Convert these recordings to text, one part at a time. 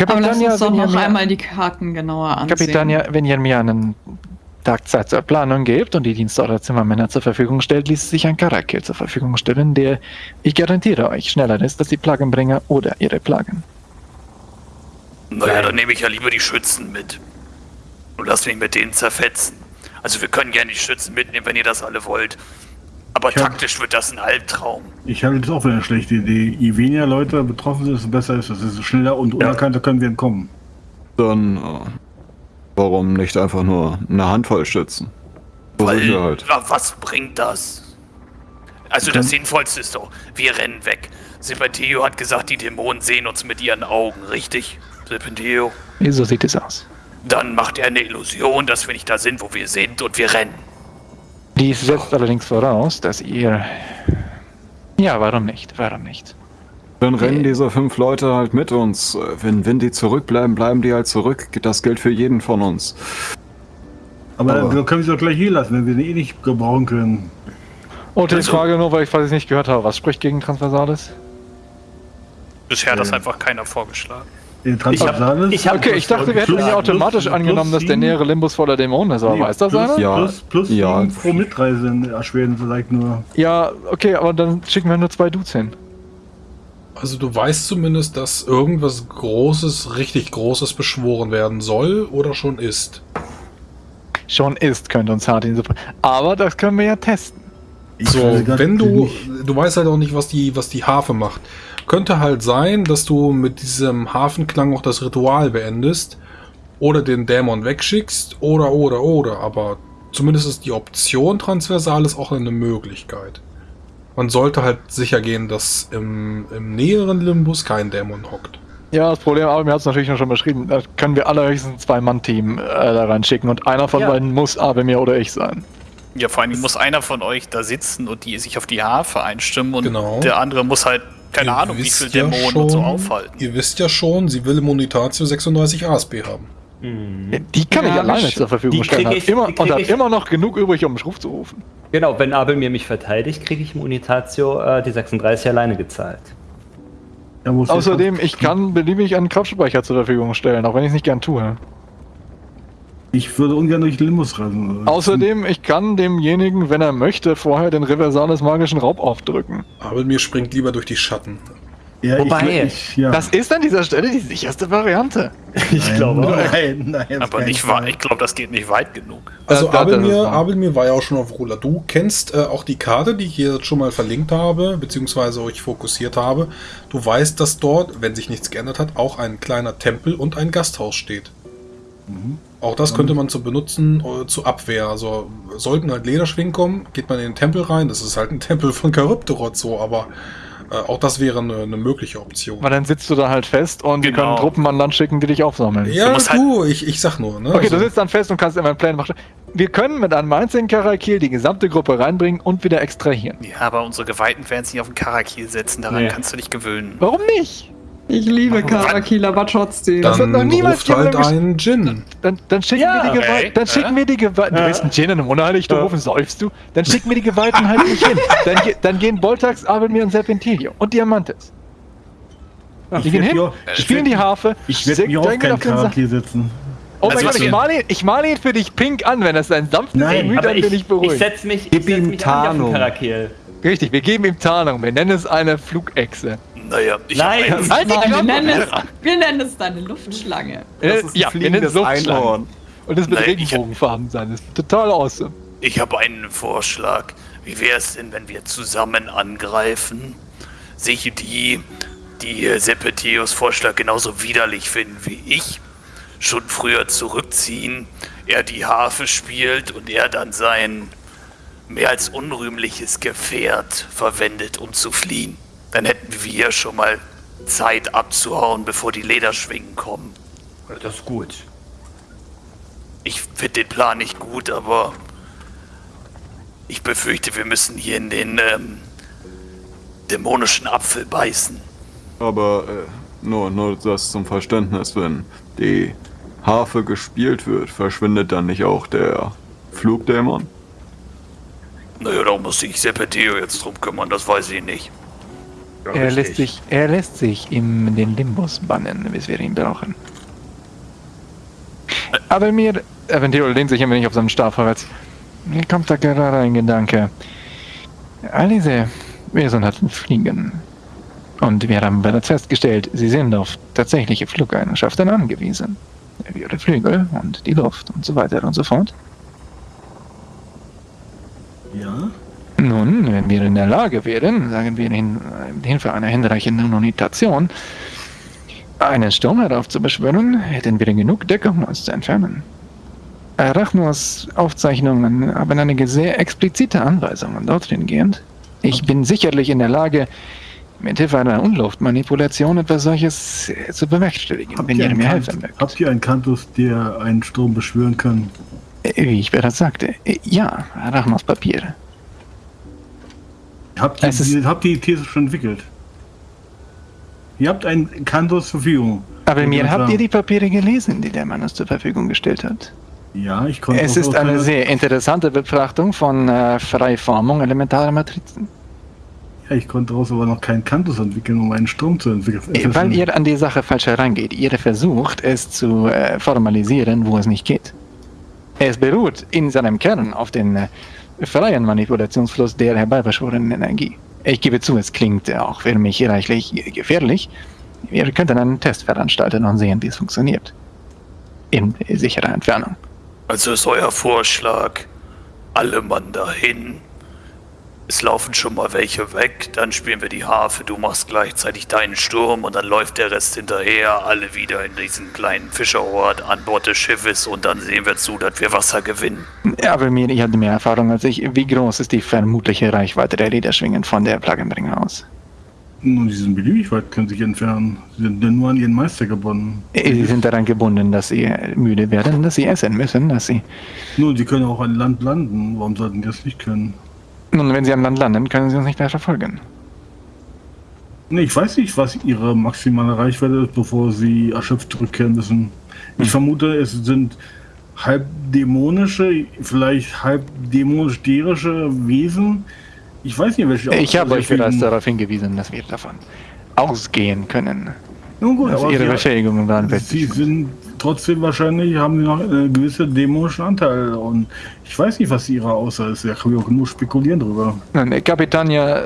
Aber lass uns doch wenn ihr noch mir- einmal die Karten genauer ansehen. Kapitania, wenn ihr mir einen Tag Zeit zur Planung gebt und die Dienste eurer Zimmermänner zur Verfügung stellt, ließ sich ein Karakil zur Verfügung stellen, der, ich garantiere euch, schneller ist als die Plagenbringer oder ihre Plagen. Naja, dann nehme ich ja lieber die Schützen mit. Und lass mich mit denen zerfetzen. Also wir können gerne die Schützen mitnehmen, wenn ihr das alle wollt. Aber Ich hab- taktisch wird das ein Albtraum. Ich halte das auch für eine schlechte Idee. Je weniger Leute betroffen sind, desto besser ist das. Desto schneller und unerkannter können wir entkommen. Dann, äh, warum nicht einfach nur eine Handvoll Schützen? Weil, wa- was bringt das? Also das Sinnvollste ist doch, wir rennen weg. Serpentio hat gesagt, die Dämonen sehen uns mit ihren Augen, richtig? Serpentio? So sieht es aus. Dann macht er eine Illusion, dass wir nicht da sind, wo wir sind und wir rennen. Dies setzt allerdings voraus, dass ihr... Ja, warum nicht? Warum nicht? Dann rennen diese fünf Leute halt mit uns. Äh, Wenn, wenn die zurückbleiben, bleiben die halt zurück. Das gilt für jeden von uns. Aber, Aber- dann können wir sie doch gleich hier lassen, wenn wir sie eh nicht gebrauchen können. Und die Also- Frage nur, weil ich falls ich nicht gehört habe, was spricht gegen Transversales? Bisher hat das einfach keiner vorgeschlagen. Den Transversales. ich hab- Okay, ich dachte, wir hätten ja automatisch plus- angenommen, dass plus der sieben- nähere Limbus voller Dämonen ist, aber Nee, weiß das plus, einer? Ja. Plus, plus Ja. sieben pro Mitreise erschweren vielleicht nur. Ja, okay, aber dann schicken wir nur zwei Dudes hin. Also du weißt zumindest, dass irgendwas Großes, richtig Großes beschworen werden soll oder schon ist. Schon ist, könnte uns in die Suppe. Aber das können wir ja testen. Ich So, wenn du, nicht. du weißt halt auch nicht, was die, was die Harfe macht. Könnte halt sein, dass du mit diesem Hafenklang auch das Ritual beendest oder den Dämon wegschickst oder, oder, oder. Aber zumindest ist die Option Transversales auch eine Möglichkeit. Man sollte halt sicher gehen, dass im, im näheren Limbus kein Dämon hockt. Ja, das Problem, aber mir hat es natürlich schon beschrieben, da können wir allerhöchstens ein Zwei-Mann-Team äh, da reinschicken und einer von Ja. beiden muss Abelmir oder ich sein. Ja, vor allem muss einer von euch da sitzen und die sich auf die Harfe einstimmen und Genau. der andere muss halt, keine Ihr Ahnung, wie wisst viel ja Dämonen und so schon- aufhalten. Ihr wisst ja schon, sie will Immunitatio 36 ASP haben. Ja, Die kann ich Ja, alleine das- zur Verfügung die stellen. ich- immer, die und hat ich- immer noch genug übrig, um mich Ruf zu rufen. Genau, wenn Abel mir mich verteidigt, kriege ich Immunitatio äh, die 36 alleine gezahlt. Außerdem, ich kann beliebig einen Kraftspeicher zur Verfügung stellen, auch wenn ich es nicht gern tue. Ich würde ungern durch den Limbus reisen. Außerdem, ich kann demjenigen, wenn er möchte, vorher den Reversales magischen Raub aufdrücken. Aber mir springt lieber durch die Schatten. ja, Wobei- ich, ich, ja. Das ist an dieser Stelle die sicherste Variante. Ich Nein, glaube auch. Nein, nein, Aber nicht weit. Ich glaube, das geht nicht weit genug. Also Da- Abelmir, wahr. Abelmir war ja auch schon auf Ruler. Du kennst äh, auch die Karte, die ich hier schon mal verlinkt habe, beziehungsweise euch fokussiert habe. Du weißt, dass dort, wenn sich nichts geändert hat, auch ein kleiner Tempel und ein Gasthaus steht. Auch das könnte man zu benutzen äh, zur Abwehr. Also sollten halt Lederschwingen kommen, geht man in den Tempel rein. Das ist halt ein Tempel von Charybdorot so, aber äh, auch das wäre eine, eine mögliche Option. Weil dann sitzt du da halt fest und die Genau. können Truppen an Land schicken, die dich aufsammeln. Ja, musst du, halt- ich, ich sag nur. Ne? Okay, Also- du sitzt dann fest und kannst immer einen Plan machen. Wir können mit einem einzigen Karakil die gesamte Gruppe reinbringen und wieder extrahieren. Ja, aber unsere Geweihten werden sich nicht auf den Karakil setzen. Daran Nee. kannst du dich gewöhnen. Warum nicht? Ich liebe Karakil, aber trotzdem. Das hat dann noch niemals ruft halt einen Gin. Dann, dann schicken Ja. wir die Okay. Geweihten. Dann schicken wir die Geweihten. Du bist ein Gin in einem Unheiligtum, säufst du? Dann schicken wir die Geweihten halt nicht hin. Dann, ge- dann gehen Boltax, Abelmir und Serpentilio und Diamantes. Die Ich gehen hin, hier- spielen die Harfe, Ich werde mich auch Sa- Charakter setzen. Oh mein Also Gott, ich male, ihn, ich male ihn für dich pink an, wenn das ein sanftes Gemüt an ich, bin ich ich beruhigt. setze mich, ich setz mich auch auf den Tarnung. Richtig, wir geben ihm Tarnung. Wir nennen es eine Flugechse. Naja, ich Nein. Halt die Nein, wir, nennen es, wir nennen es deine Luftschlange. Äh, ja, wir nennen es Luftschlangen. Und es wird Nein, hab- Regenbogenfarben sein. Das ist total awesome. Ich habe einen Vorschlag. Wie wäre es denn, wenn wir zusammen angreifen? Sich die, die Sepetius Vorschlag genauso widerlich finden wie ich, schon früher zurückziehen, er die Harfe spielt und er dann sein mehr als unrühmliches Gefährt verwendet, um zu fliehen. Dann hätten wir schon mal Zeit abzuhauen, bevor die Lederschwingen kommen. Das ist gut. Ich finde den Plan nicht gut, aber ich befürchte, wir müssen hier in den ähm, dämonischen Apfel beißen. Aber äh, nur, nur das zum Verständnis, wenn die Harfe gespielt wird, verschwindet dann nicht auch der Er lässt, sich, er lässt sich in den Limbus bannen, bis wir ihn brauchen. Aber mir, Aventino lehnt sich ein wenig auf seinen Stab vorwärts. Mir kommt da gerade ein Gedanke. All diese Wesen hatten Fliegen. Und wir haben bereits festgestellt, sie sind auf tatsächliche Flugeigenschaften angewiesen. Wie ihre Flügel und die Luft und so weiter und so fort. Ja. Nun, wenn wir in der Lage wären, sagen wir in mit Hilfe einer hinreichenden Unitation, einen Sturm heraufzubeschwören, hätten wir genug Deckung, um uns zu entfernen. Arachnos Aufzeichnungen haben einige sehr explizite Anweisungen dorthin gehend. Ich bin sicherlich in der Lage, mit Hilfe einer Unluftmanipulation etwas solches zu bewerkstelligen, wenn ihr mir helfen mögt. habt ihr einen Kantus, der einen Sturm beschwören kann? Äh, Wie ich bereits sagte, äh, ja, Arachnos Papier. Habt ihr, ist- habt die These schon entwickelt? Ihr habt einen Kantus zur Verfügung. Aber mir habt ihr die Papiere gelesen, die der Mann uns zur Verfügung gestellt hat. Ja, ich konnte Es ist eine sehr interessante Betrachtung von äh, Freiformung elementarer Matrizen. Ja, ich konnte daraus aber noch keinen Kantus entwickeln, um einen Sturm zu entwickeln. Äh, Weil ihr an die Sache falsch herangeht. Ihr versucht, es zu äh, formalisieren, wo es nicht geht. Es beruht in seinem Kern auf den äh, freien Manipulationsfluss der herbeibeschworenen Energie. Ich gebe zu, es klingt auch für mich reichlich gefährlich. Wir könnten einen Test veranstalten und sehen, wie es funktioniert. In sicherer Entfernung. Also ist euer Vorschlag, alle Mann dahin. Es laufen schon mal welche weg, dann spielen wir die Harfe, du machst gleichzeitig deinen Sturm und dann läuft der Rest hinterher, alle wieder in diesen kleinen Fischerort an Bord des Schiffes und dann sehen wir zu, dass wir Wasser gewinnen. Ja, aber mir, ich hatte mehr Erfahrung als ich. Wie groß ist die vermutliche Reichweite der Lederschwingen von der Plagenbringer aus? Nun, die sind beliebig weit, können sich entfernen. Sie sind nur an ihren Meister gebunden. Äh, Sie sind daran gebunden, dass sie äh, müde werden, dass sie essen müssen, dass sie. Nun, sie können auch an Land landen. Warum sollten die das nicht können? Nun, wenn sie an Land landen, können sie uns nicht mehr verfolgen. Nee, ich weiß nicht, was ihre maximale Reichweite ist, bevor sie erschöpft zurückkehren müssen. Ich vermute, es sind halb dämonische, vielleicht halb dämonisch-derische Wesen. Ich weiß nicht, welche. Ich habe euch bereits darauf hingewiesen, dass wir davon ausgehen können. Nun gut, aber ihre Befähigungen waren sie sind trotzdem wahrscheinlich, haben sie noch einen gewissen dämonischen Anteil. Und ich weiß nicht, was ihre Aussage ist. Da kann ich auch nur spekulieren drüber. Äh, Kapitania, äh,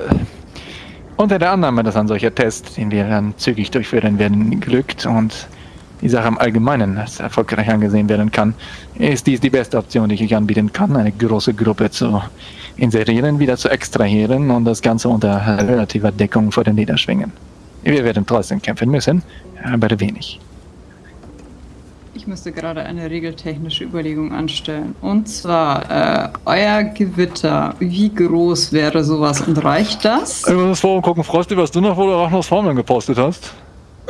unter der Annahme, dass ein solcher Test, den wir dann zügig durchführen werden, glückt und die Sache im Allgemeinen als erfolgreich angesehen werden kann, ist dies die beste Option, die ich euch anbieten kann, eine große Gruppe zu inserieren, wieder zu extrahieren und das Ganze unter relativer Deckung vor den Lederschwingen. Wir werden trotzdem kämpfen müssen, aber wenig. Ich müsste gerade eine regeltechnische Überlegung anstellen. Und zwar, äh, euer Gewitter, wie groß wäre sowas und reicht das? Ich muss Forum gucken, Frosty, was du noch vor der Arachnos Formeln gepostet hast.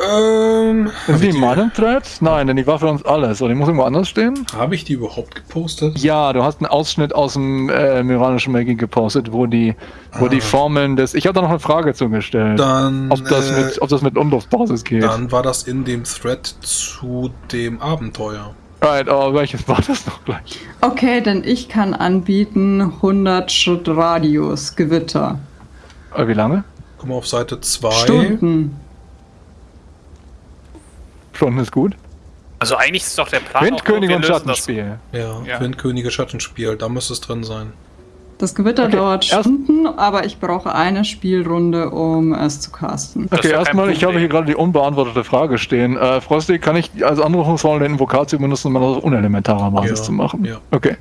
Ähm, Ist die in meinem Thread? Nein, denn die war für uns alles. Oder die muss irgendwo anders stehen? habe ich die überhaupt gepostet? Ja, du hast einen Ausschnitt aus dem äh, Myranischen Magie gepostet, wo die, wo die Ah. Formeln des. Ich habe da noch eine Frage zugestellt. Dann, ob, das äh, mit, ob das mit Unluftbasis geht. dann war das in dem Thread zu dem Abenteuer. Right, aber welches war das noch gleich? Okay, denn ich kann anbieten 100 Schritt Radius, Gewitter. Äh, wie lange? Guck mal auf Seite 2. Stunden. Stunden ist gut. Also eigentlich ist doch der Plan. Windkönig und das- Schattenspiel. Ja, Ja. Windkönige Schattenspiel, da müsste es drin sein. Das Gewitter Okay, dauert Stunden, aber ich brauche eine Spielrunde, um es zu casten. Das Okay, erstmal, ich habe hier gerade die unbeantwortete Frage stehen. Äh, Frosty, kann ich als Anrufungsformel den Invokatio benutzen, um das auf unelementarer Basis Ja, zu machen? ja. Okay.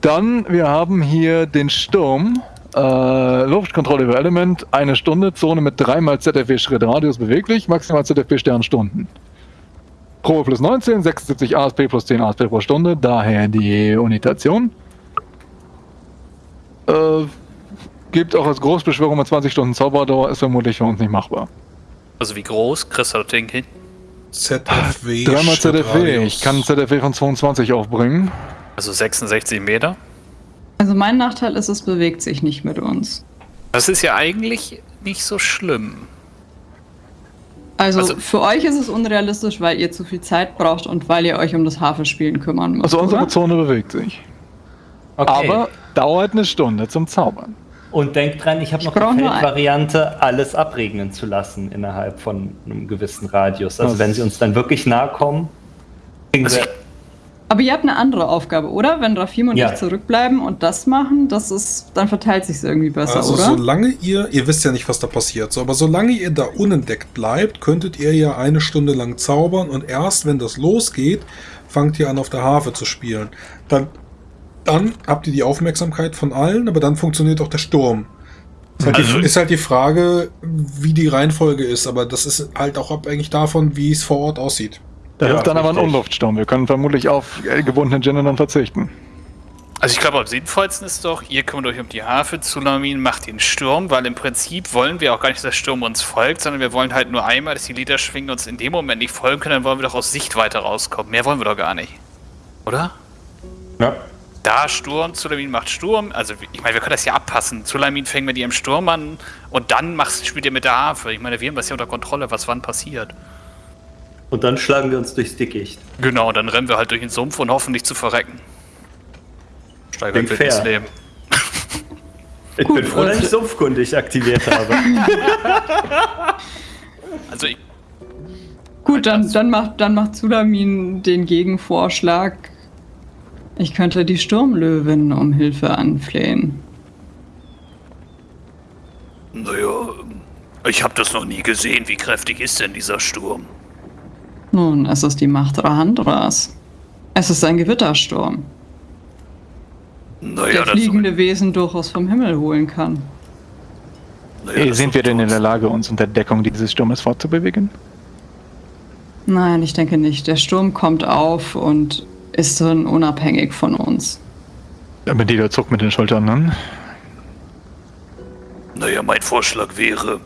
Dann, wir haben hier den Sturm. Äh, Luftkontrolle über Element, eine Stunde, Zone mit dreimal ZFW Schrittradius beweglich, maximal ZFW Sternstunden. Probe plus 19, 76 ASP plus 10 ASP pro Stunde, daher die Unitation. Äh, gibt auch als Großbeschwörung mit 20 Stunden Zauberdauer, ist vermutlich für uns nicht machbar. Also wie groß? Kriegst du das Ding hin? ZFW. Dreimal ZFW, ich kann ZFW von 22 aufbringen. Also 66 Meter? Also mein Nachteil ist, es bewegt sich nicht mit uns. Das ist ja eigentlich nicht so schlimm. Also, Also- für euch ist es unrealistisch, weil ihr zu viel Zeit braucht und weil ihr euch um das Havelspielen kümmern müsst. Also unsere oder? Zone bewegt sich. Aber dauert eine Stunde zum Zaubern. Und denkt dran, ich habe Ich noch die brauch nur ein- Feldvariante, alles abregnen zu lassen innerhalb von einem gewissen Radius. Also Was? wenn sie uns dann wirklich nahe kommen, kriegen Also wir... Aber ihr habt eine andere Aufgabe, oder? Wenn Rafim und Ja. ich zurückbleiben und das machen, das ist, dann verteilt sich irgendwie besser, Also oder? solange ihr, ihr wisst ja nicht, was da passiert, so, aber solange ihr da unentdeckt bleibt, könntet ihr ja eine Stunde lang zaubern und erst wenn das losgeht, fangt ihr an auf der Harfe zu spielen. Dann, dann habt ihr die Aufmerksamkeit von allen, aber dann funktioniert auch der Sturm. Ist halt, Also- die, ist halt die Frage, wie die Reihenfolge ist, aber das ist halt auch abhängig davon, wie es vor Ort aussieht. Das Ja, ist dann aber ein richtig. Umluftsturm. Wir können vermutlich auf äh, gebundene Gin dann verzichten. Also ich glaube, am sinnvollsten ist doch, ihr kümmert euch um die Harfe, Zulamin macht den Sturm, weil im Prinzip wollen wir auch gar nicht, dass der Sturm uns folgt, sondern wir wollen halt nur einmal, dass die Lieder schwingen uns in dem Moment nicht folgen können, dann wollen wir doch aus Sichtweite rauskommen. Mehr wollen wir doch gar nicht. Oder? Ja. Da Sturm, Zulamin macht Sturm. Also ich meine, wir können das ja abpassen. Zulamin fängt mit ihrem Sturm an und dann machst, spielt ihr mit der Harfe. Ich meine, wir haben das ja unter Kontrolle, was wann passiert. Und dann schlagen wir uns durchs Dickicht. Genau, dann rennen wir halt durch den Sumpf und hoffen nicht zu verrecken. Steigert wird fair. ins Leben. Ich Gut, bin froh, dass und- ich sumpfkundig aktiviert habe. Also ich, Gut, dann, dann macht, dann macht Zulamin den Gegenvorschlag. Ich könnte die Sturmlöwin um Hilfe anflehen. naja, ich habe das noch nie gesehen. Wie kräftig ist denn dieser Sturm? Nun, es ist die Macht Rahandras. Es ist ein Gewittersturm, Naja, der fliegende Wesen durchaus vom Himmel holen kann. naja, Äh, sind wir denn in der Lage, uns unter Deckung dieses Sturmes fortzubewegen? Nein, ich denke nicht. Der Sturm kommt auf und ist dann unabhängig von uns. Aber die zuckt mit den Schultern, ne? Naja, mein Vorschlag wäre,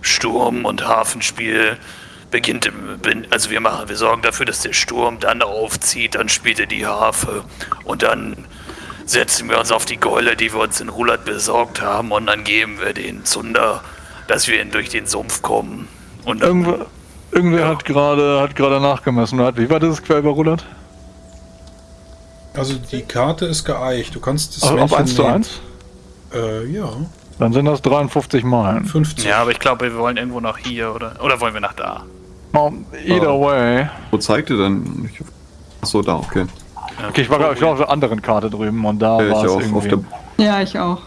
Sturm und Hafenspiel beginnt also wir machen, wir sorgen dafür, dass der Sturm dann aufzieht, dann spielt er die Harfe und dann setzen wir uns auf die Gäule, die wir uns in Rulat besorgt haben und dann geben wir den Zunder, dass wir durch den Sumpf kommen. Und dann, Irgendwer, irgendwer Ja. hat gerade hat gerade nachgemessen. Wie war das quer überrudert? Also die Karte ist geeicht. Du kannst das Also auf Männchen 1 zu nehmen. 1? Äh, ja, Dann sind das 53 Meilen. 50. ja, aber ich glaube, wir wollen irgendwo nach hier oder, oder wollen wir nach da? Oh, either Oh. way. Wo zeigt ihr denn? Ich- Achso, da, okay. Okay, ich war, ich war auf der anderen Karte drüben und da Ja, war ich es auch irgendwie. der. Ja, ich auch.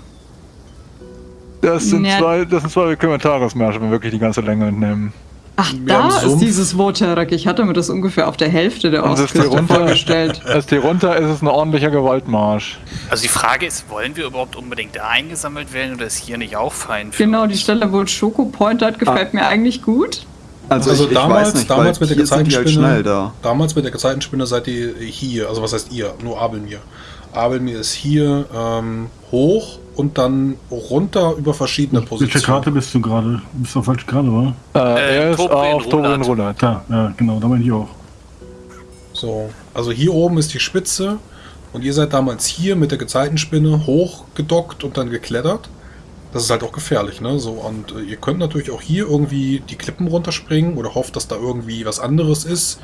Das sind Ja. zwei, das sind zwei Kommentarmärsche, wenn wir wirklich die ganze Länge nehmen. Ach, Wir da ist Sumpf. dieses Woterek. Ich hatte mir das ungefähr auf der Hälfte der Ostküste runter, vorgestellt. das hier runter ist es ein ordentlicher Gewaltmarsch. Also die Frage ist, wollen wir überhaupt unbedingt da eingesammelt werden oder ist hier nicht auch fein für Genau, die? Stelle, wo Schoko Point hat, gefällt mir eigentlich gut. Also, Also ich, ich damals- weiß nicht, damals mit der halt Gezeitenspinne- schnell da. Damals mit der Gezeitenspinne seid ihr hier, also was heißt ihr? Nur Abelmir. Abelmir ist hier ähm, hoch und dann runter über verschiedene Welche Positionen. Karte bist du gerade? Du bist auf falsche Karte, wa? Äh, Äh, er ist Tobrien auf. Da, ja, genau, da meine ich auch. So, also hier oben ist die Spitze und ihr seid damals hier mit der Gezeitenspinne hochgedockt und dann geklettert. Das ist halt auch gefährlich, ne? So, und äh, ihr könnt natürlich auch hier irgendwie die Klippen runterspringen oder hofft, dass da irgendwie was anderes ist.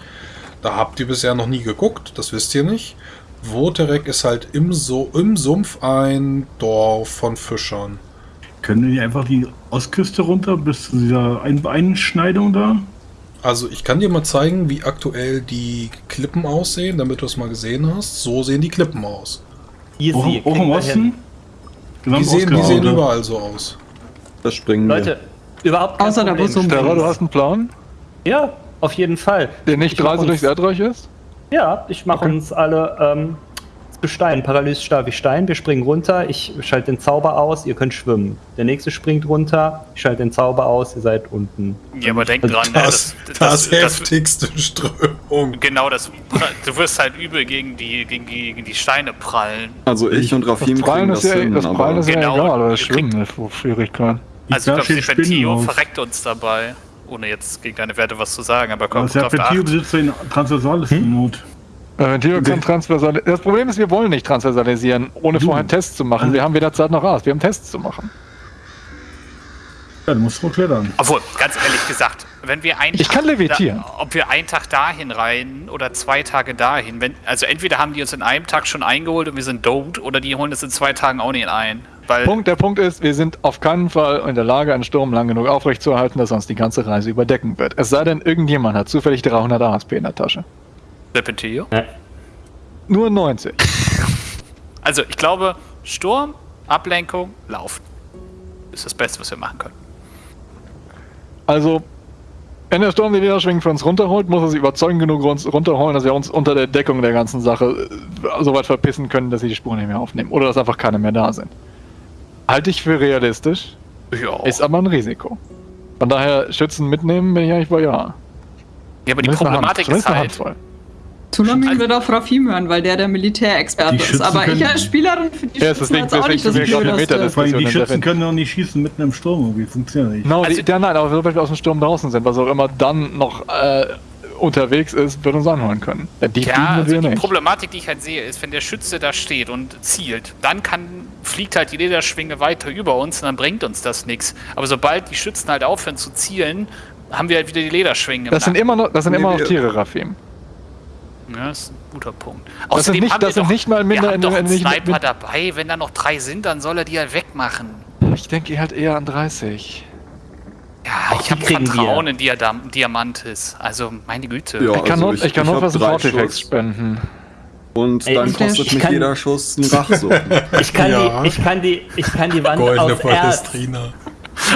Da habt ihr bisher noch nie geguckt, das wisst ihr nicht. Woterek ist halt im, so im Sumpf ein Dorf von Fischern. Können wir nicht einfach die Ostküste runter bis zu dieser Ein Einschneidung da? Also ich kann dir mal zeigen, wie aktuell die Klippen aussehen, damit du es mal gesehen hast. So sehen die Klippen aus. Easy, hoch kriegen im Osten? Genau, Die sehen, die sehen überall so aus. Das springen wir. Leute, überhaupt kein Außer Problem. um- Terra, du hast einen Plan, Ja, auf jeden Fall. der nicht Reise durchs Erdreich ist? Ja, ich mache Okay. uns alle ähm, Gestein, Paralysestab wie Stein. Wir springen runter, ich schalte den Zauber aus, ihr könnt schwimmen. Der nächste springt runter, ich schalte den Zauber aus, ihr seid unten. Ja, aber denk dran, ne, Das, das, das, heftigste Strömung. Genau, das, du wirst halt übel gegen die, gegen die, gegen die Steine prallen. Also ich und Das Rafim Prallen kriegen ist das ja, hin, das Prallen ist ja Genau, egal, aber das Schwimmen ist wo Schwierigkeit. Also ich glaube, Serpentio verreckt uns dabei. Ohne jetzt gegen deine Werte was zu sagen, aber drauf Serpentio besitzt ein transversales Not. Äh, Ventil kann transversal. Das Problem ist, wir wollen nicht transversalisieren, ohne Du. vorher Tests zu machen. Wir haben weder Zeit noch Rast. Wir haben Tests zu machen. Ja, du musst wohl klettern. Obwohl, ganz ehrlich gesagt, wenn wir einen Ich kann levitieren. Da, ob wir einen Tag dahin rein oder zwei Tage dahin, wenn, also entweder haben die uns in einem Tag schon eingeholt und wir sind domed, oder die holen es in zwei Tagen auch nicht ein. Weil Punkt, der Punkt ist, wir sind auf keinen Fall in der Lage, einen Sturm lang genug aufrechtzuerhalten, dass uns die ganze Reise überdecken wird. Es sei denn, irgendjemand hat zufällig 300 ASP in der Tasche. Serpentio. Nur 90. Also ich glaube, Sturm, Ablenkung, Lauf. Ist das Beste, was wir machen können. Also, wenn der Sturm die Niederschwingen für uns runterholt, muss er sie überzeugend genug uns runterholen, dass wir uns unter der Deckung der ganzen Sache äh, so weit verpissen können, dass sie die Spuren nicht mehr aufnehmen. Oder dass einfach keine mehr da sind. Halte ich für realistisch, Ja. ist aber ein Risiko. Von daher, Schützen mitnehmen bin ich eigentlich bei ja. ja, aber die Problematik ist halt, Handvoll. Zulamin Also- wird auf Rafim hören, weil der der Militärexperte ist. Aber ich als Spielerin finde die Ja, Schützen deswegen- auch nicht deswegen das sind Blödeste. Die Schützen können doch nicht schießen mitten im Sturm. Irgendwie funktioniert nicht. No, Also- die, ja, nein, aber sobald wir aus dem Sturm draußen sind, was auch immer dann noch äh, unterwegs ist, wird uns anholen können. Die ja, also wir die nicht. Problematik, die ich halt sehe, ist, wenn der Schütze da steht und zielt, dann kann, fliegt halt die Lederschwinge weiter über uns und dann bringt uns das nichts. Aber sobald die Schützen halt aufhören zu zielen, haben wir halt wieder die Lederschwinge. im Das sind Nacken. immer noch, das sind Nee, immer noch Tiere, Rafim. Ja, das ist ein guter Punkt. Das sind nicht- haben das wir sind doch, nicht mal minder- wir haben doch einen nicht- Sniper mit- dabei. Wenn da noch drei sind, dann soll er die halt wegmachen. Ich denke halt eher an 30. Ja, Auch ich habe Vertrauen wir. in Diadam Diamantis. Also, meine Güte. Ja. Ich kann also nur, ich- ich kann ich nur hab was Schuss. spenden. Und Ey, dann kostet ich mich kann- jeder Schuss einen Rachsucht. Ich kann, Ja. die, ich, kann die, ich kann die Wand Goldene aus Erz. Palestrina.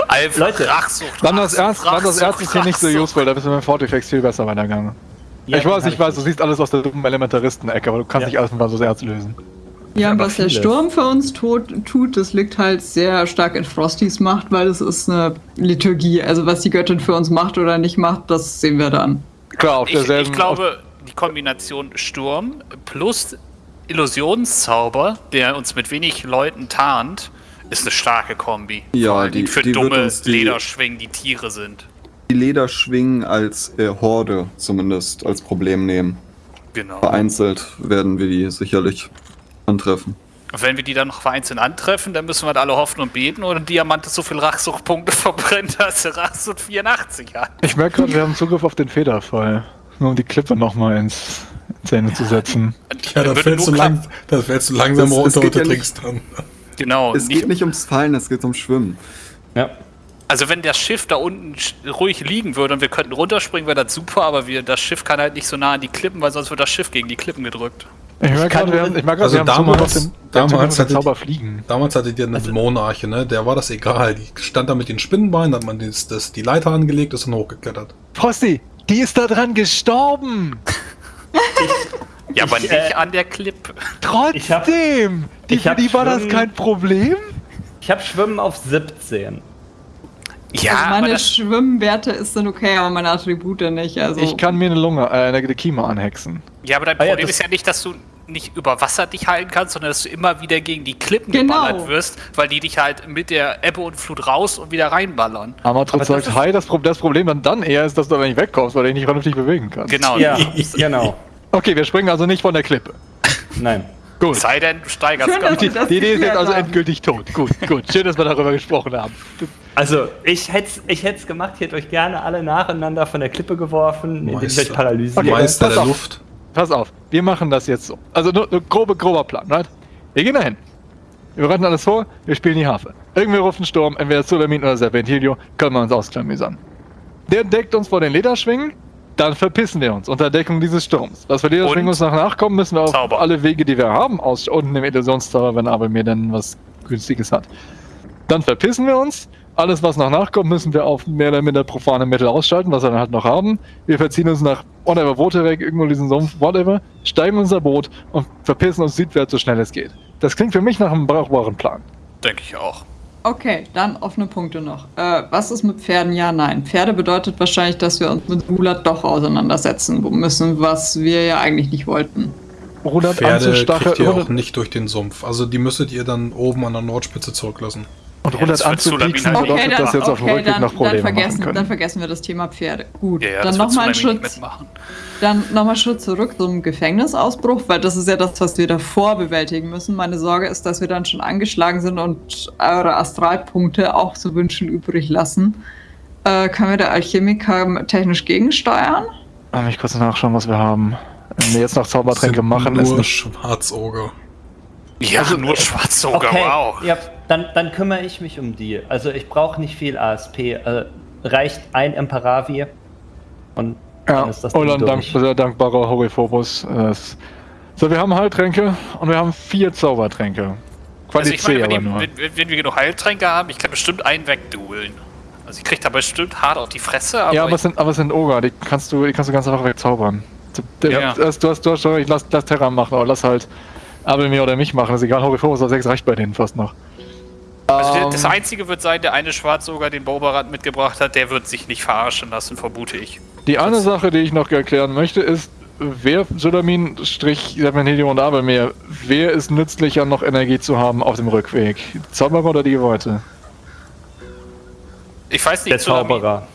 Alpha, Leute, Rachsucht, Dann das Erz, dann das Rachsucht, Erz ist hier nicht so Rachsucht. useful, da bist du mit dem Fortifex viel besser weitergegangen. Ja, ich weiß, ich weiß, du siehst alles aus der dummen Elementaristen-Ecke, aber du kannst Ja. nicht alles mit das Erz lösen. Ja, was der. Sturm für uns tut, tut, das liegt halt sehr stark in Frostys Macht, weil es ist eine Liturgie. Also was die Göttin für uns macht oder nicht macht, das sehen wir dann. Klar, auf Ich, derselben. ich glaube, die Kombination Sturm plus Illusionszauber, der uns mit wenig Leuten tarnt, ist eine starke Kombi. Ja, die- für die dumme die- Lederschwingen, die Tiere sind. Die Lederschwingen als äh, Horde zumindest als Problem nehmen. Genau. Vereinzelt werden wir die sicherlich antreffen. Und wenn wir die dann noch vereinzelt antreffen, dann müssen wir halt alle hoffen und beten oder Diamant so viel Rachsuchtpunkte verbrennt, dass er Rachsucht 84 hat. ich merke gerade, wir haben Zugriff auf den Federfall. Nur um die Klippe nochmal ins Zähne zu setzen. Ja, da fällst, du lang, da fällst du langsam runter geht und du ja trinkst dann. Genau. Es geht nicht ums Fallen, es geht ums Schwimmen. Ja. Also wenn das Schiff da unten ruhig liegen würde und wir könnten runterspringen, wäre das super, aber wir, das Schiff kann halt nicht so nah an die Klippen, weil sonst wird das Schiff gegen die Klippen gedrückt. Ich merke kann gerade, wir haben, ich merke Also damals- den, damals hattet- Zauber fliegen. Damals hattet ihr eine Dämonenarche, ne? Der war das egal. Die stand da mit den Spinnenbeinen, hat man das, das, die Leiter angelegt, ist dann hochgeklettert. Frosty, die ist da dran gestorben! Ja, aber Ich, nicht äh, an der Klippe. Ich hab- Trotzdem! Die, ich für hab die war das kein Problem? Ich habe Schwimmen auf 17. Ja, also meine das, Schwimmwerte ist dann okay, aber meine Attribute nicht. Also Ich kann mir eine Lunge, äh, eine Kima anhexen. ja, aber dein Ah ja, Problem das- ist ja nicht, dass du nicht über Wasser dich heilen kannst, sondern dass du immer wieder gegen die Klippen Genau. geballert wirst, weil die dich halt mit der Ebbe und Flut raus und wieder reinballern. Amatro das sagt, ist- hi, das, Pro das Problem dann, dann eher ist, dass du aber nicht wegkommst, weil du dich nicht vernünftig bewegen kannst. Genau. Ja, genau. Okay, wir springen also nicht von der Klippe. Nein. Gut. Es sei denn, du steigerst Schön, gar dass Die, nicht. das die Idee ist jetzt also endgültig tot. Gut, gut. Schön, dass wir darüber gesprochen haben. Also, ich hätte es ich hätt's gemacht, ich hätte euch gerne alle nacheinander von der Klippe geworfen, indem ich Meister. euch paralysiere. Okay, Meister pass der auf. Luft. Pass auf, wir machen das jetzt so. Also nur, nur grobe, grober Plan, right? Wir gehen dahin. Wir bereiten alles vor, wir spielen die Harfe. Irgendwie ruft ein Sturm, entweder Sulamin oder Serpentilio, können wir uns ausklamüsern. Der deckt uns vor den Lederschwingen, dann verpissen wir uns unter Deckung dieses Sturms. Was für Lederschwingen Und uns noch nachkommen, müssen wir auf Zauber. alle Wege, die wir haben, aus unten im Illusionszauber, wenn aber mir dann was Günstiges hat. Dann verpissen wir uns. Alles, was noch nachkommt, müssen wir auf mehr oder minder profane Mittel ausschalten, was wir dann halt noch haben. Wir verziehen uns nach whatever weg, irgendwo in diesen Sumpf, whatever, steigen unser Boot und verpissen uns südwärts, so schnell es geht. Das klingt für mich nach einem brauchbaren Plan. Denke ich auch. Okay, dann offene Punkte noch. Äh, was ist mit Pferden? Ja, nein. Pferde bedeutet wahrscheinlich, dass wir uns mit Mulat doch auseinandersetzen müssen, was wir ja eigentlich nicht wollten. Rudert Pferde kriegt ihr auch nicht durch den Sumpf. Also die müsstet ihr dann oben an der Nordspitze zurücklassen. Und Ja, Rudert das wird Sulamin anzupieksen bedeutet, nicht dass wir jetzt auf dem Rückweg dann, noch Probleme dann, vergessen, dann können. vergessen wir das Thema Pferde. Gut, Ja, ja, dann das nochmal ein Schritt, dann nochmal Schritt zurück zum Gefängnisausbruch, weil das ist ja das, was wir davor bewältigen müssen. Meine Sorge ist, dass wir dann schon angeschlagen sind und eure Astralpunkte auch zu wünschen übrig lassen. Äh, können wir der Alchemiker technisch gegensteuern? Lass mich kurz nachschauen, was wir haben. Wenn wir jetzt noch Zaubertränke machen, ist nur Schwarzoger. Ja, Also, nur schwarz sogar, Okay, wow. habt, Dann, dann kümmere ich mich um die. Also ich brauche nicht viel ASP. Äh, reicht ein Emparavi und Ja, dann ist das und Ding dann dank, durch. sehr dankbarer Horiphobos. Äh, so, wir haben Heiltränke und wir haben vier Zaubertränke. Also Quali ich meine, aber wenn, die, wenn, wenn wir genug Heiltränke haben, ich kann bestimmt einen wegdueln. Also ich krieg da bestimmt hart auf die Fresse, aber, ja, aber es sind, aber es sind Ogre, die kannst du, die kannst du ganz einfach wegzaubern. Du, Ja. du, hast- du hast, du hast schon, ich lass, lass Terra machen, aber lass halt Abel mir oder mich machen, ist egal, Horiphobos auf 6 reicht bei denen fast noch. Also Ähm, das Einzige wird sein, der eine Schwarzoger den Boberat mitgebracht hat, der wird sich nicht verarschen lassen, vermute ich. Die eine Sache, die ich noch erklären möchte, ist, wer Solamin, Strich, Serpentinium und Abelmeer, wer ist nützlicher, noch Energie zu haben auf dem Rückweg? Zauberer oder die Geweihte? Ich weiß nicht, Der Zauberer.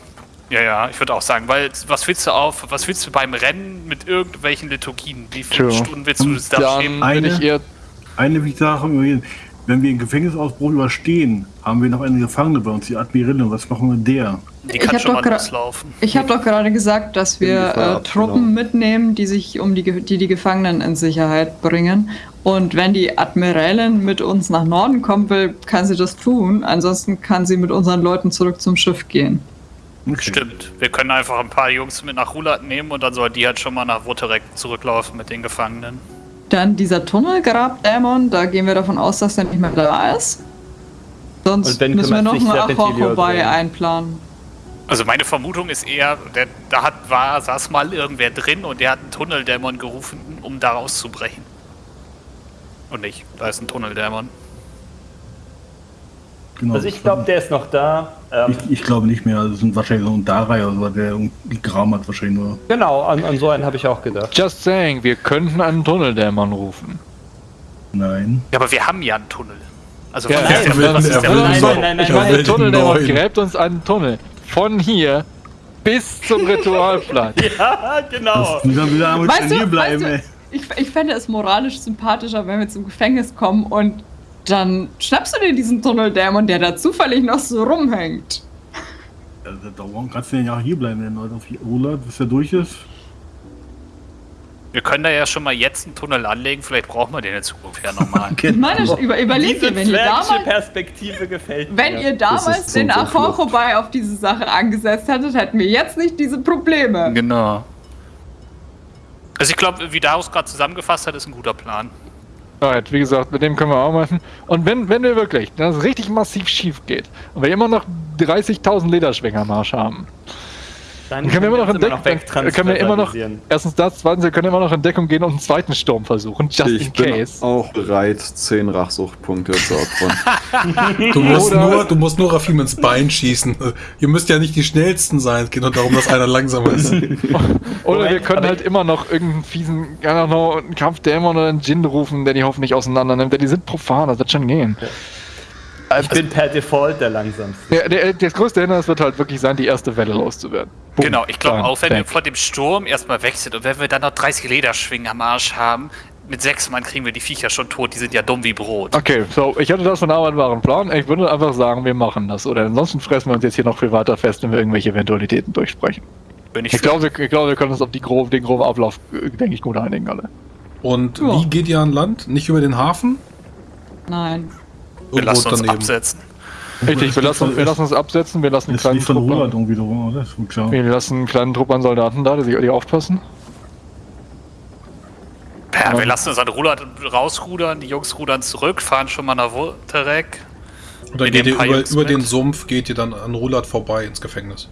Ja, ja, ich würde auch sagen, weil was willst du auf, was willst du beim Rennen mit irgendwelchen Liturgien? Wie viele True. Stunden willst du das da schieben? Eine- ich eher Eine Sache, wenn wir den Gefängnisausbruch überstehen, haben wir noch eine Gefangene bei uns, die Admiralin. Was machen wir mit der? Die Ich kann hab schon gra- loslaufen. Ich habe doch gerade gesagt, dass wir äh, Truppen genau. mitnehmen, die sich um die, die die Gefangenen in Sicherheit bringen. Und wenn die Admiralin mit uns nach Norden kommen will, kann sie das tun. Ansonsten kann sie mit unseren Leuten zurück zum Schiff gehen. Okay. Stimmt. Wir können einfach ein paar Jungs mit nach Rulat nehmen und dann soll die halt schon mal nach Woterek zurücklaufen mit den Gefangenen. Dann dieser Tunnelgrabdämon, da gehen wir davon aus, dass der nicht mehr da ist. Sonst Und wenn müssen wir noch einen sich Serpentilio Achor drum? einplanen. Also meine Vermutung ist eher, der, da hat, war, saß mal irgendwer drin und der hat einen Tunneldämon gerufen, um da rauszubrechen. Und nicht, da ist ein Tunneldämon. Genau. Also ich glaube, der ist noch da. Ähm, Ich, ich glaube nicht mehr. Also es sind wahrscheinlich so ein Darei oder so, der irgendwie Gram hat wahrscheinlich nur. genau, an, an so einen habe ich auch gedacht. Just saying, wir könnten einen Tunneldämon rufen. Nein. Ja, aber wir haben ja einen Tunnel. Also Ja, was nein, Nein, so- nein, nein, nein, Ich meine, der neuen. gräbt uns einen Tunnel. Von hier bis zum Ritualplatz. Ja, genau. Die dann wieder einmal Weißt du, bleiben, weißt ey. du ich, ich fände es moralisch sympathischer, wenn wir zum Gefängnis kommen und dann schnappst du dir diesen Tunneldämon, der da zufällig noch so rumhängt. Also, warum kannst du denn ja auch hier bleiben, wenn Leute auf Roland, bis er durch ist? Wir können da ja schon mal jetzt einen Tunnel anlegen, vielleicht brauchen wir den in Zukunft ja nochmal. Ich meine, über, überlegt ihr, wenn ihr damals, Perspektive gefällt wenn mir. ihr damals den Achor vorbei auf diese Sache angesetzt hättet, hätten wir jetzt nicht diese Probleme. Genau. Also ich glaube, wie Darius gerade zusammengefasst hat, ist ein guter Plan. Alright, wie gesagt, mit dem können wir arbeiten. Und wenn, wenn wir wirklich, es richtig massiv schief geht und wir immer noch 30.000 Lederschwänger am Arsch haben, Dann können wir immer noch entdecken, dann können wir immer noch, erstens das, zweitens, wir können immer noch in Deckung gehen und einen zweiten Sturm versuchen, just Ich in bin case. auch bereit, 10 Rachsuchtpunkte zu opfern. Du musst, Oder- nur, du musst nur Rafim ins Bein schießen. Ihr müsst ja nicht die schnellsten sein. Es geht nur darum, dass einer langsamer ist. Oder wir können halt immer noch irgendeinen fiesen, ja noch einen Kampfdämon oder einen Djinn rufen, der die hoffentlich auseinander nimmt. Denn die sind profan, das wird schon gehen. Ich bin per Default der langsamste. Der, der, das größte Hindernis wird halt wirklich sein, die erste Welle loszuwerden. Boom, genau, ich glaube auch, wenn wir weg. vor dem Sturm erstmal weg sind und wenn wir dann noch 30 Lederschwingen am Arsch haben, mit sechs Mann kriegen wir die Viecher schon tot, die sind ja dumm wie Brot. Okay, so, ich hatte das von Arbeit war ein Plan. Ich würde einfach sagen, wir machen das. Oder ansonsten fressen wir uns jetzt hier noch viel weiter fest, wenn wir irgendwelche Eventualitäten durchsprechen. Bin ich Ich glaube, wir, ich glaube, wir können uns auf die grob, den groben Ablauf, äh, denke ich, gut einigen alle. Und Ja. wie geht ihr an Land? Nicht über den Hafen? Nein. Wir lassen uns daneben. absetzen. Richtig, wir lassen, wir lassen uns absetzen, wir lassen einen kleinen Trupp an, klar. wir lassen einen kleinen Trupp an Soldaten da, die, sich- die aufpassen. Ja, wir lassen uns an Rulat rausrudern, die Jungs rudern zurück, fahren schon mal nach Woterek. Oder Wir geht ihr über, über den Sumpf, geht ihr dann an Rulat vorbei ins Gefängnis.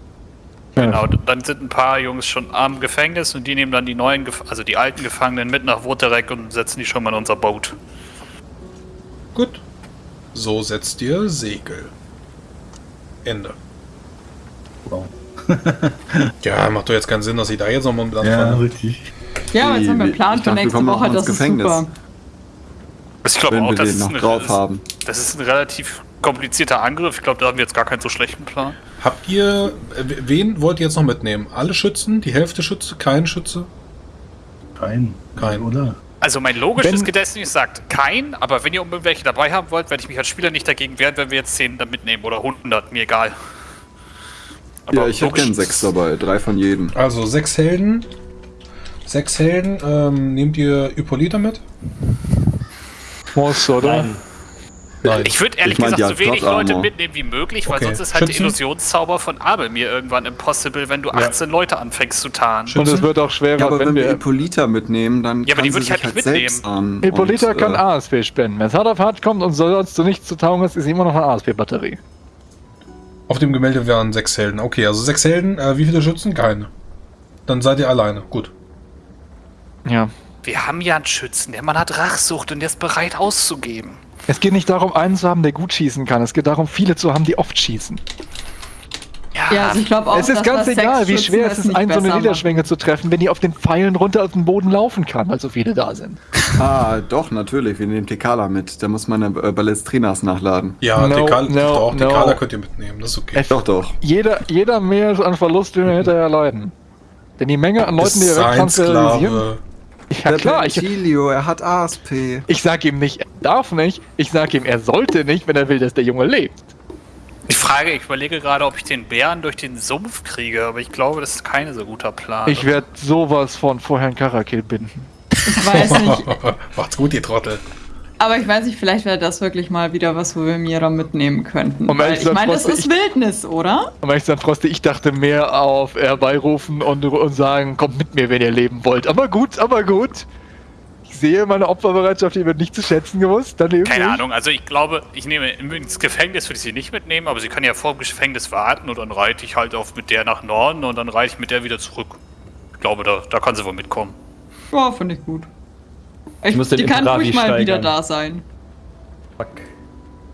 Genau, und dann sind ein paar Jungs schon am Gefängnis und die nehmen dann die neuen, Gef also die alten Gefangenen mit nach Woterek und setzen die schon mal in unser Boot. Gut. So setzt ihr Segel. Ende. Wow. Ja, macht doch jetzt keinen Sinn, dass ich da jetzt nochmal mit Ja, anfange. richtig. Ja, aber jetzt haben wir einen Ich Plan für nächste kommen auch Woche, das ist Gefängnis. super. Also ich glaube auch, wir das den ist, noch ein, drauf haben. das ist ein relativ komplizierter Angriff. Ich glaube, da haben wir jetzt gar keinen so schlechten Plan. Habt ihr, äh, wen wollt ihr jetzt noch mitnehmen? Alle Schützen? Die Hälfte Schütze? Kein Schütze? Kein. Kein. Oder? Also mein logisches Wenn- Gedächtnis sagt kein, aber wenn ihr unbedingt welche dabei haben wollt, werde ich mich als Spieler nicht dagegen wehren, wenn wir jetzt 10 da mitnehmen oder 100, mir egal. Ja, ich hätte gern sechs dabei, drei von jedem. Also sechs Helden. Sechs Helden. Ähm, nehmt ihr Hippolyta mit? Muss, oder? Nein. Nein. Ich würde ehrlich Ich mein, gesagt so wenig Leute mitnehmen wie möglich, weil Okay. sonst ist halt der? Illusionszauber von Abel mir irgendwann impossible, wenn du 18 Leute anfängst zu tarnen. Schützen? Und es wird auch schwerer, Ja, aber wenn, wenn wir. Hippolyta mitnehmen, dann Ja, aber die kann würd sie ich halt sich nicht selbst an. Hippolyta und, kann äh, ASP spenden. Wenn es hart auf hart kommt und sonst du nichts zu taugen hast, ist immer noch eine ASP-Batterie. Auf dem Gemälde wären sechs Helden. Okay, also sechs Helden. Äh, wie viele Schützen? Keine. Dann seid ihr alleine. Gut. Ja. Wir haben ja einen Schützen, der Mann hat Rachsucht und der ist bereit auszugeben. Es geht nicht darum, einen zu haben, der gut schießen kann. Es geht darum, viele zu haben, die oft schießen. Ja, also ich glaube auch, es ist dass ganz das egal, wie schwer es ist, einen so eine besser Niederschwinge zu treffen, wenn die auf den Pfeilen runter aus dem Boden laufen kann, weil so viele da sind. Ah, doch, natürlich. Wir nehmen Tekala mit. Da muss man äh, Ballestrinas nachladen. Ja, No, Dekal no, doch, no. Dekala könnt ihr mitnehmen. Das ist okay. Es- Doch, doch. Jeder, jeder mehr an Verlust, den wir hinterher leiden. Denn die Menge an Leuten, die sein wegtransferisieren. Ja klar, ich, Chilio, er hat ASP. ich sag ihm nicht, er darf nicht. Ich sag ihm, er sollte nicht, wenn er will, dass der Junge lebt. Die Frage, ich überlege gerade, ob ich den Bären durch den Sumpf kriege, aber ich glaube, das ist kein so guter Plan. Ich werde sowas von vorher in Karakil binden. Ich weiß nicht. Macht's gut, ihr Trottel. Aber ich weiß nicht, vielleicht wäre das wirklich mal wieder was, wo wir Mira mitnehmen könnten. Weil ehrlich ich meine, das ist Wildnis, oder? Und wenn ich Frosti, ich dachte mehr auf herbeirufen und, und sagen, kommt mit mir, wenn ihr leben wollt. Aber gut, aber gut. Ich sehe meine Opferbereitschaft, die wird nicht zu schätzen gewusst. Dann eben Keine nicht. Ahnung, also ich glaube, ich nehme ins Gefängnis würde ich sie nicht mitnehmen, aber sie kann ja vor dem Gefängnis warten und dann reite ich halt auf mit der nach Norden und dann reite ich mit der wieder zurück. Ich glaube, da, da kann sie wohl mitkommen. Ja, finde ich gut. Ich, muss den die kann ruhig mal wieder steigern. da sein. Fuck.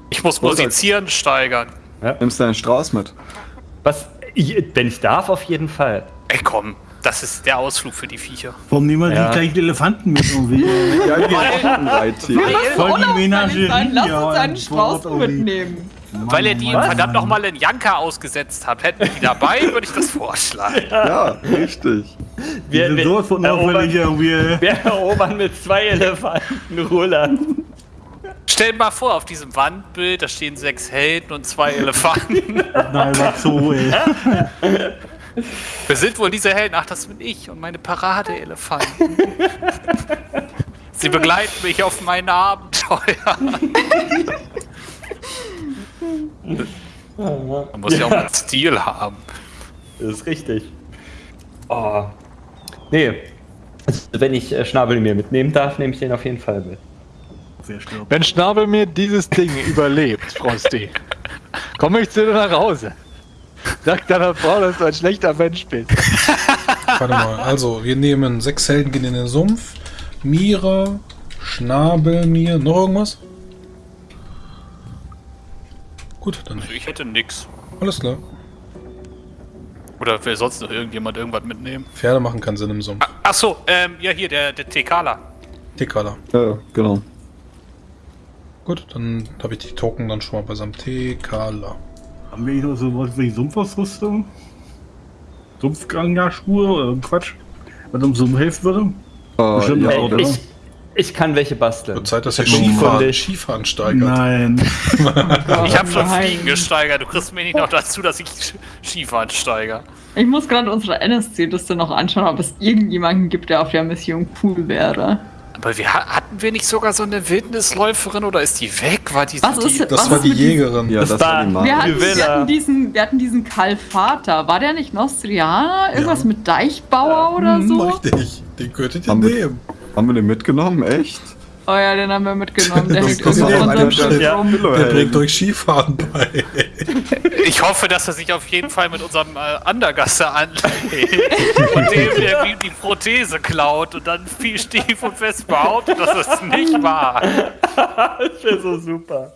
Ich muss Großartig. musizieren, steigern. Nimmst du deinen Strauß mit? Was? Ich, wenn ich darf, auf jeden Fall. Ey, komm, das ist der Ausflug für die Viecher. Warum nehmen wir Ja. nicht gleich Elefanten mit irgendwie? Ja, die Reittier. Voll die Unauffällig Menagerie. sein. Lass ja, uns einen Strauß Wort mitnehmen. Weil ihr die Mann, verdammt Mann. nochmal in Janka ausgesetzt habt. Hätten wir die dabei, würde ich das vorschlagen. Ja, richtig. Wir, sind wir, sowas von erobern, wir erobern mit zwei Elefanten Roland. Stell dir mal vor, auf diesem Wandbild, da stehen sechs Helden und zwei Elefanten. Nein, was so, ey. Wir sind wohl diese Helden. Ach, das bin ich und meine Parade-Elefanten. Sie begleiten mich auf meine Abenteuer. Man muss ja auch einen Stil haben. Das ist richtig. Oh. Nee. Also, wenn ich äh, Schnabel mir mitnehmen darf, nehme ich den auf jeden Fall mit. Wenn Schnabel mir dieses Ding überlebt, Frosty, komme ich zu dir nach Hause. Sag deiner Frau, dass du ein schlechter Mensch bist. Warte mal, also wir nehmen sechs Helden gehen in den Sumpf. Mira, Schnabel, mir. Noch irgendwas? Gut, dann Also ich hätte nix. Alles klar. Oder will sonst noch irgendjemand irgendwas mitnehmen? Pferde machen keinen Sinn im Sumpf. Ach so, ähm, ja hier, der, der Tekala. Tekala. Ja, genau. Gut, dann habe ich die Token dann schon mal beisammen. Tekala. Haben wir noch so was wie Sumpfausrüstung? Sumpfganglerschuhe oder Quatsch? Was uns Sumpf helfen würde? Äh, Bestimmt ja, auch, oder? ich, ich kann welche basteln. Wird Zeit, dass ihr Ich hab nur Skifahren, Skifahren steigert. Nein. Ich habe schon. Fliegen gesteigert. Du kriegst mir nicht noch dazu, dass ich Skifahren steigere. Ich muss gerade unsere NSC-Liste noch anschauen, ob es irgendjemanden gibt, der auf der Mission cool wäre. Aber wir, ha- hatten wir nicht sogar so eine Wildnisläuferin oder ist die weg? War die, Was die, ist- Das Was war die Jägerin. Ja, Das das war- war die Wir hatten, wir, hatten diesen, wir hatten diesen Kalfater. War der nicht Nostrianer? Irgendwas Ja. mit Deichbauer oder Hm, so? Richtig. Den könntet ihr Haben wir- nehmen. Haben wir den mitgenommen? Echt? Oh ja, den haben wir mitgenommen. Der Das ist irgendwo ja der-. Der bringt euch Skifahren bei. Ich hoffe, dass er sich auf jeden Fall mit unserem äh, Andergasser anlegt und dem, der ihm die Prothese klaut und dann viel stief und fest behauptet, dass es nicht war. Das wäre so super.